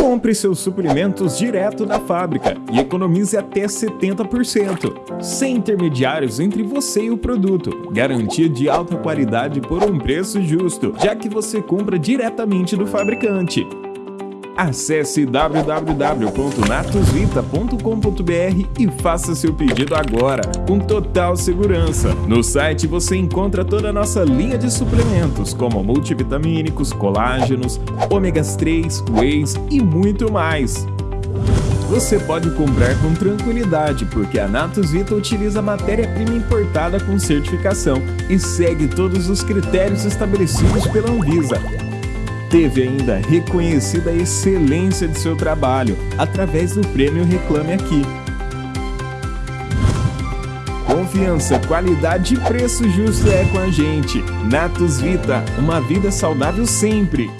Compre seus suprimentos direto da fábrica e economize até 70%, sem intermediários entre você e o produto. Garantia de alta qualidade por um preço justo, já que você compra diretamente do fabricante. Acesse www.natosvita.com.br e faça seu pedido agora, com total segurança. No site você encontra toda a nossa linha de suplementos, como multivitamínicos, colágenos, ômegas 3, whey's e muito mais. Você pode comprar com tranquilidade, porque a Natus Vita utiliza matéria-prima importada com certificação e segue todos os critérios estabelecidos pela Anvisa teve ainda reconhecida a excelência de seu trabalho através do prêmio Reclame Aqui. Confiança, qualidade e preço justo é com a gente. Natus Vita, uma vida saudável sempre.